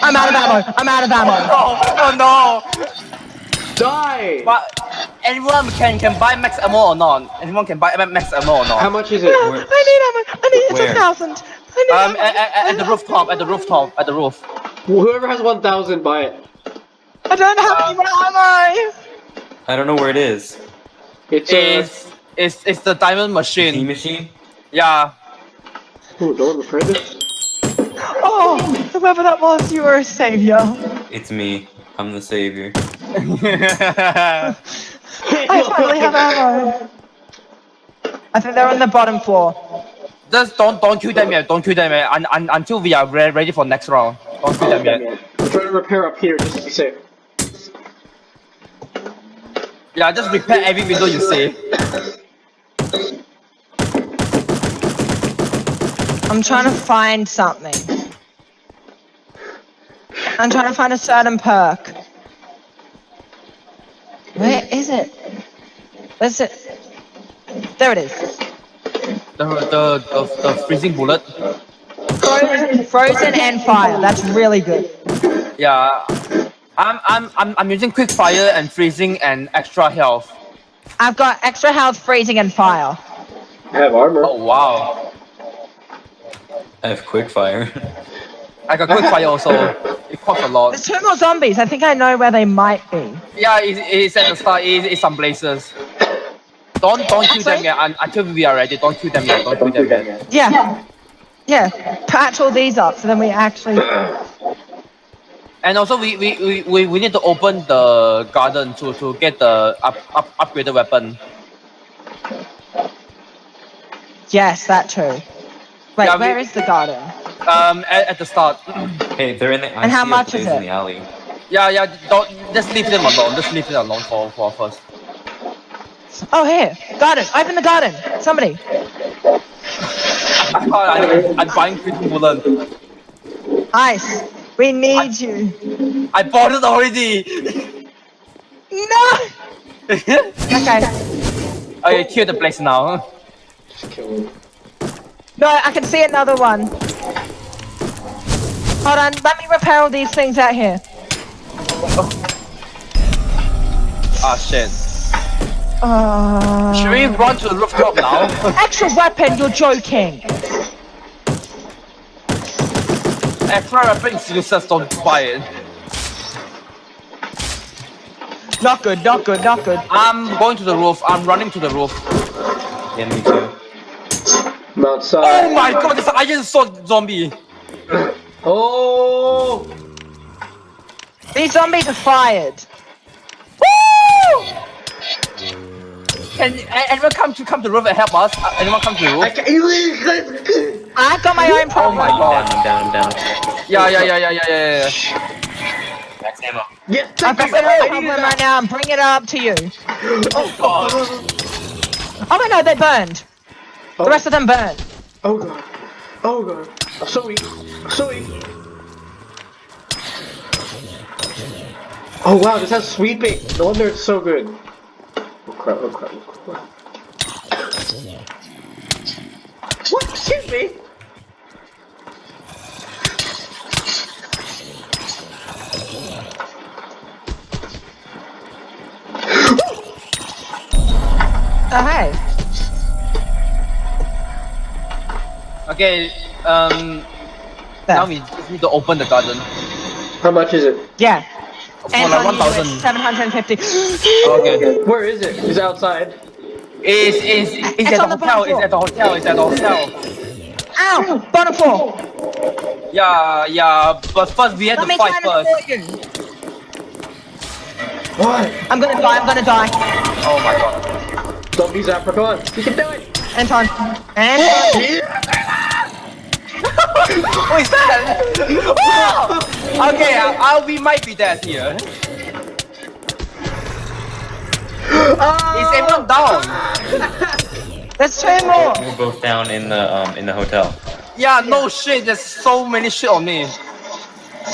I'm out of ammo. I'm out of ammo. Oh, oh no! Die! But anyone can can buy max ammo or not? Anyone can buy max ammo or not? How much is it? I need ammo. I need Where? a thousand. I need Um, ammo. at, at, at the rooftop, at the rooftop, at the roof. Whoever has 1,000, buy it. I don't have any ammo. I don't know where it is. It's uh, It's it's it's the diamond team machine. machine? Yeah. Ooh, no one repair this? Oh, whoever that was, you were a savior. It's me. I'm the savior. I finally have ammo. I think they're on the bottom floor. Just don't don't kill them yet. Don't kill them yet. Un, un, until we are re ready for next round. Don't kill them yet. I'm trying to repair up here just to be safe. Yeah, just repair every window you see. I'm trying to find something. I'm trying to find a certain perk. Where is it? Where's it? There it is. The the the, the freezing bullet. Frozen, frozen and fire. That's really good. Yeah. I'm I'm I'm I'm using quick fire and freezing and extra health. I've got extra health, freezing, and fire. I have armor. Oh wow. I have quick fire. I got quick fire also. It costs a lot. There's two more zombies. I think I know where they might be. Yeah, it, it's at the start. It, it's some places. Don't don't kill them yet un, until we are ready. Don't kill them yet. Don't kill them yet. Yeah. Yeah. Patch all these up so then we actually. And also we, we, we, we, we need to open the garden to, to get the up, up upgraded weapon. Yes, that too. Wait, Yeah, we- where is the garden? Um, at, at the start. hey, they're in the. I And how much is blaze in it? the alley. yeah, yeah. Don't just leave them alone. Just leave them alone for for first. Oh, here. Garden. Open the garden. Somebody. I, I, I'm buying quick bullet. Ice. We need you. I bought it already. No. Okay. okay, kill the place now. Just kill him. No, I can see another one. Hold on. Let me repair all these things out here. Ah shit. Uh, Should we run to the rooftop now? Extra weapon. You're joking. Extra weapon is useless. Don't buy it. Not good. Not good. Not good. I'm going to the roof. I'm running to the roof. Yeah, me too. I'm outside. Oh my god, this iron sword zombie. Oh! These zombies are fired. Woo! Can anyone come to come to the roof and help us? Uh, anyone come to the I roof? can't. I've got my own problem. Oh my god. Down, I'm down, I'm down. Yeah, yeah, yeah, yeah, yeah, yeah, yeah. Max ammo. Yes, I've thank got my own problem right now. I'm bringing it up to you. Oh god. Oh wait, no, they burned. The rest of them burned. Oh god. Oh god. I'm so weak. I'm so weak. Oh wow, this has sweeping. No wonder it's so good. Oh crap, oh crap, oh crap. Oh, what? Excuse me? Oh hey. Okay, um, now we just need to open the garden. How much is it? Yeah. For And like on you, 1,000. it's 750. Okay. Where is it? Is it outside? It's, it's, it's, It's at the the hotel, bottom it's at the hotel, it's at the hotel. Ow! Bottom floor. Yeah, yeah, but first we have Let to fight first. What? I'm gonna die. I'm gonna die. Oh my god. Zombies Africa on. You can do it! Anton. Anton. What is that? oh! Okay, I, I, we might be dead here. Is everyone down? There's two more. We're both down in the um in the hotel. Yeah, no shit, there's so many shit on me.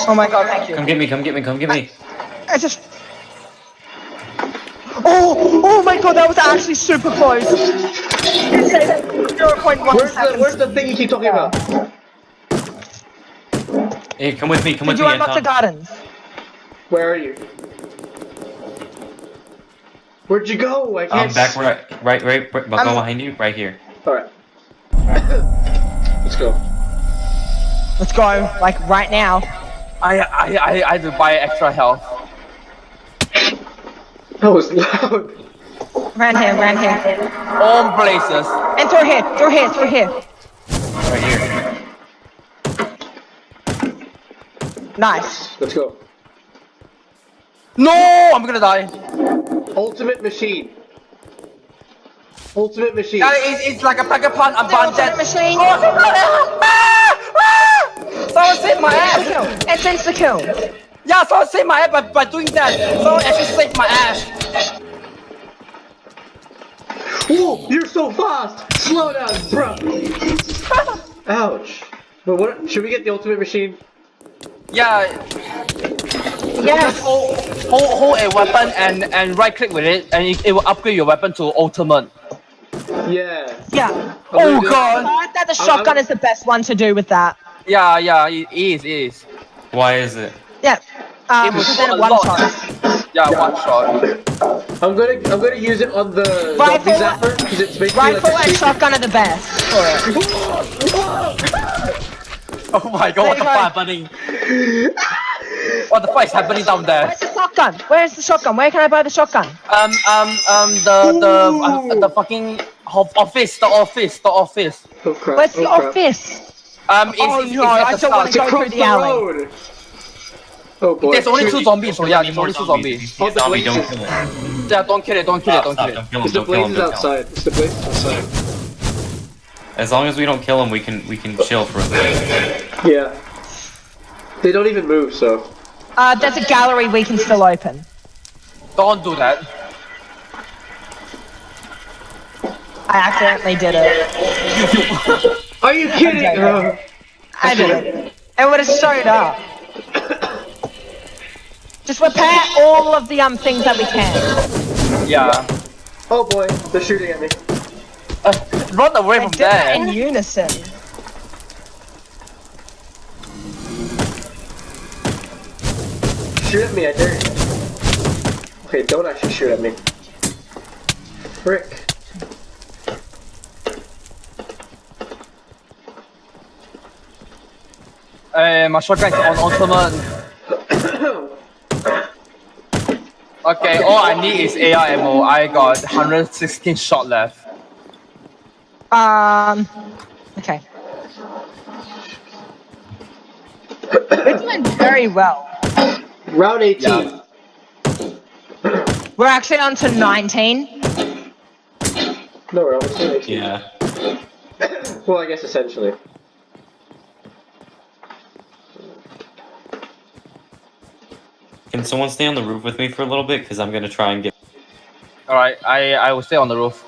Oh my god, thank you. Come get me, come get me, come get me. I just. Oh, oh my god, that was actually super close. It said 0.1 Where's the, seconds. where's the thing you keep talking about? Hey, come with me. Come Did with you me, unlock the gardens? Where are you? Where'd you go? I can't. Um, back where, I, right, right, right, I'm- go behind you, right here. Alright. Let's go. Let's go, like right now. I I I, I had to buy extra health. That was loud. Around here, around here. All places. And through here, through here, through here. Right here. Nice. Let's go. No, I'm gonna die. Ultimate machine. Ultimate machine. Yeah, it's, it's like a pack punch. I'm The ultimate banded. machine. Ah! Ah! Someone saved my ass. kill. It's insta kill. Yeah, someone saved my ass by, by doing that. Someone actually saved my ass. Whoa, you're so fast! Slow down, bro! Ouch. But what, should we get the ultimate machine? Yeah, Yes. hold, hold, hold a weapon and, and right click with it, and it, it will upgrade your weapon to ultimate. Yeah. Yeah. Oh gonna- god. I heard that the I'm- shotgun I'm- is the best one to do with that. Yeah, yeah, it is, it is. Why is it? Yeah. Um, It was because then it one lot. shot. Yeah, one shot. I'm gonna I'm gonna use it on the Rifle- zapper because it's basically Rifle like and shotgun are the best for it. Oh my god, what the There you fuck happening? What the fuck is happening down there? Where's the shotgun? Where's the shotgun? Where can I buy the shotgun? Um, um, um, the, the, uh, the fucking office, the office, the office. Oh crap! Where's the oh, crap. office? Um, it's, Oh, it's, no, it's at I the don't wanna start. It's Go across through the alley. road. Oh boy. There's only two zombies, so yeah, Need there's more only two zombies. zombies. If a Oh, the zombie, don't kill him. Yeah, don't kill it, don't kill it, Stop, don't kill it. don't kill him, It's the don't kill him, blazes don't kill him. outside. It's the blazes outside. As long as we don't kill him, we can we can chill for a bit. Yeah. They don't even move, so. Uh, there's a gallery we can still open. Don't do that. I accidentally did it. Are you kidding? Okay. Uh, I did it. It would have showed up. Just repair all of the um things that we can. Yeah. oh boy, they're shooting at me. Uh, run away I from did that in unison. Shoot at me, I dare you. Okay, don't actually shoot at me. Frick. Uh, my shotgun is on ultimate. Okay, all I need is AR ammo. I got 116 shot left. Um. Okay. We're doing very well. Round 18. Yeah. We're actually on to 19. No, round 18. Yeah. Well, I guess essentially. Can someone stay on the roof with me for a little bit? Because I'm gonna try and get. All right, I I will stay on the roof.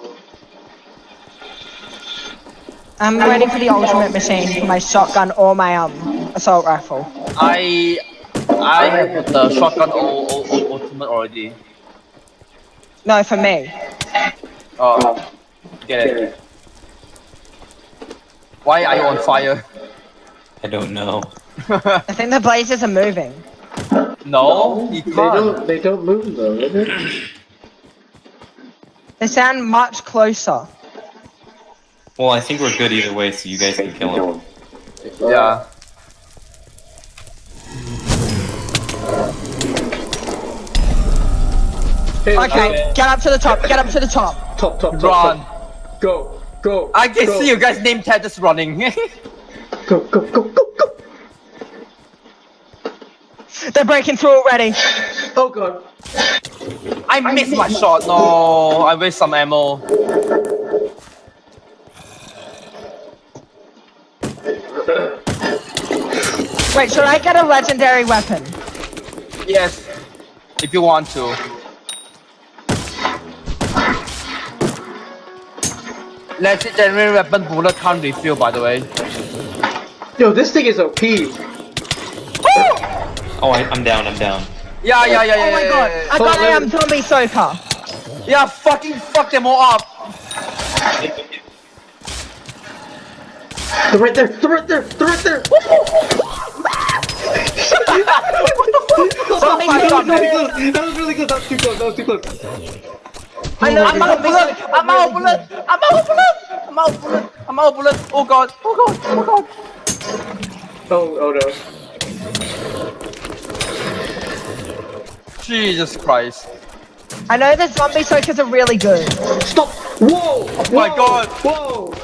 I'm ready for the ultimate machine for my shotgun or my um assault rifle. I I have the shotgun ul- ul- ul- ultimate already. No, for me. Oh, get it. Why are you on fire? I don't know. I think the blazes are moving. no, you They can't. don't. They don't move though, do they? They sound much closer. Well, I think we're good either way, so you guys can kill him. Yeah. Okay, get up to the top. Get up to the top. Top, top, top, Run. top. Go, go. I can go, see you guys' name tag just running. Go, go, go, go, go. They're breaking through already. Oh god. I missed my shot. No, I waste some ammo. Wait, should I get a legendary weapon? Yes, if you want to. Legendary weapon bullet can't refill, by the way. Yo, this thing is OP. Oh, I, I'm down. I'm down. Yeah, yeah, yeah, yeah. Oh my yeah, god, yeah, I Oh, got there- a um, zombie soaker. yeah. Yeah, fucking fuck them all up. They're right there. They're right there. They're right there. Oh my That god, was really man. close. That was really close. That was too close. That was too close. I know. I'm out of bullet! I'm out of bullet! I'm out of bullet! I'm out of bullet! I'm out of bullet! Oh god! Oh god! Oh god! Oh, oh no. Jesus Christ! I know the zombie soakers are really good. Stop! Whoa! Oh my God. Whoa!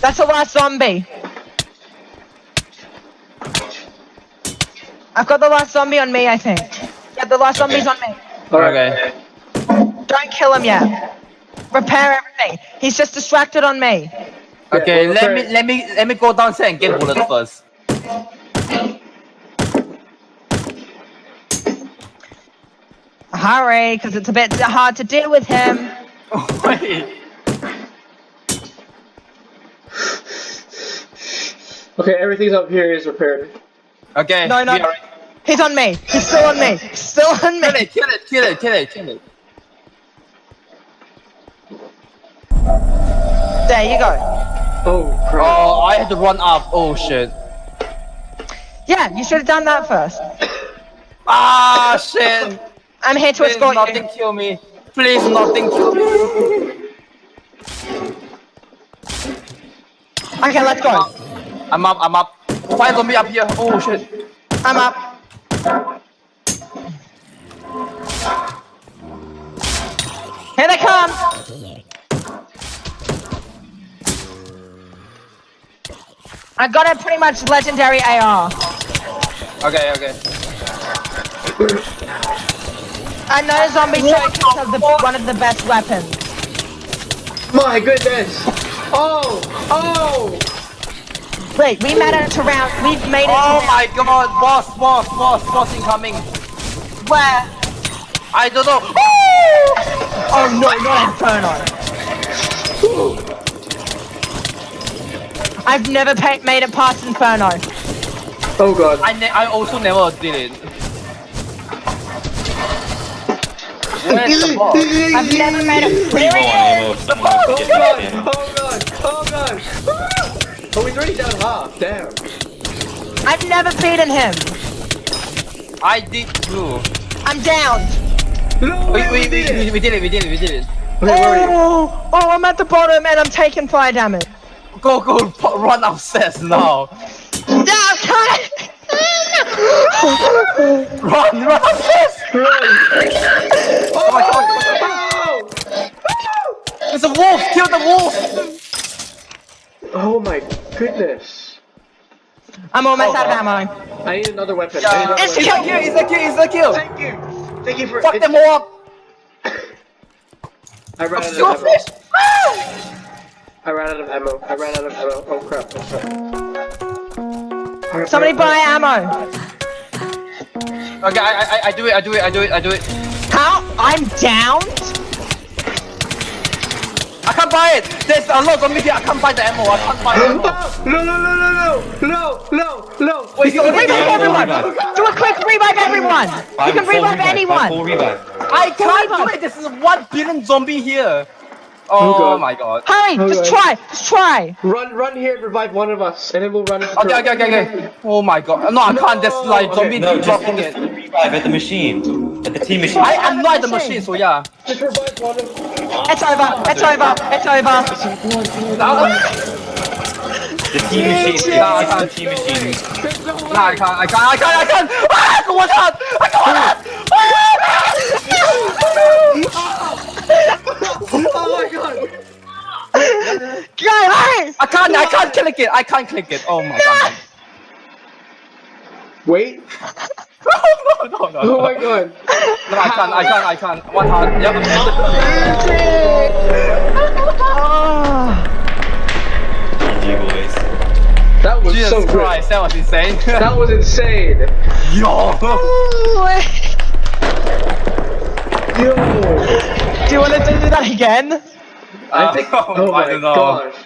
That's the last zombie. I've got the last zombie on me, I think. Yeah, the last zombie's on me. Alright. Okay. Don't kill him yet. Repair everything. He's just distracted on me. Okay, well, let me let me let me go downstairs and get bullet first. Hurry, because it's a bit hard to deal with him. Wait. Okay, everything's up here is repaired. Okay. No, no. we He's on me. He's still on me. He's still on Kill me. it! Kill it! Kill it! Kill it! Kill it! There you go. Oh, crap. Oh, I had to run up. Oh shit! Yeah, you should have done that first. Ah shit! I'm here to Please escort nothing you. kill me. Please nothing kill me. Okay, let's go. I'm up. I'm up. Find zombie up here. Oh shit! I'm up. Here they come. I got a pretty much legendary AR. Okay. Okay. I know zombie soakers are the, one of the best weapons. My goodness! Oh! Oh! Wait, we made it to round. We've made it Oh to my god! Boss! Boss! Boss! Boss incoming! round where? I don't know. Oh no, not Inferno. I've never pa- made it past Inferno. Oh god. I ne I also never did it. Where's the? I've never made it. Pretty There low it on is. ammo if someone Oh wants to god! get ammo. Oh god! Oh god! Oh, he's already down half. Damn. I've never beaten him. I did too. I'm down. No We, way, we, we did we, it! we did it, we did it, we did it. Okay, where are you? Oh, oh, I'm at the bottom and I'm taking fire damage. Go, go, run upstairs now. No, cut it. Run, run upstairs! Run! Oh my god, there's a wolf! Kill the wolf! Oh my goodness. I'm almost Oh, out of ammo. I need another weapon. Yeah, another it's It's a kill, it's a kill, it's a kill! Thank you! Thank you for Fuck them all up! I ran out of ammo. I ran out of ammo. I ran out of ammo. Oh crap. Oh, crap. Somebody buy ammo! Okay, I, I, I do it, I do it, I do it, I do it. How? I'm downed? I can't buy it! There's a lot of me I can't buy the ammo, I can't buy the. No, no, no, no, no, no, no, no! Wait, you can revive everyone! Revive. Do a quick revive everyone! Buy you can revive, anyone! Buy, buy, I can't do it, there's one billion zombie here! Oh, Oh, God. my god. Hurry, just Okay. try, just try! Run, run here and revive one of us, and then we'll run. into Okay, okay, okay, okay. Oh my god. No, I can't, there's like Okay, zombie No, dropping focus it. on revive at the machine. At the team machine. I am not at the machine, so yeah. Just revive one of. It's over, it's over, it's over. The team machine. Focus on the team machine. Nah, I can't, I can't, I can't, I can't! Ah, go one shot! I go one shot! Oh my god! Go, hurry! I can't, I can't click it, I can't click it. Oh my god. Wait. no, no, no, Oh my god. No, I can't, I can't, I can't. One heart, yep. Oh. That was Jesus so good. Christ, that was insane. That was insane. Yo! Oh, Yo. Do you want to do that again? I think. Oh I my don't know. gosh.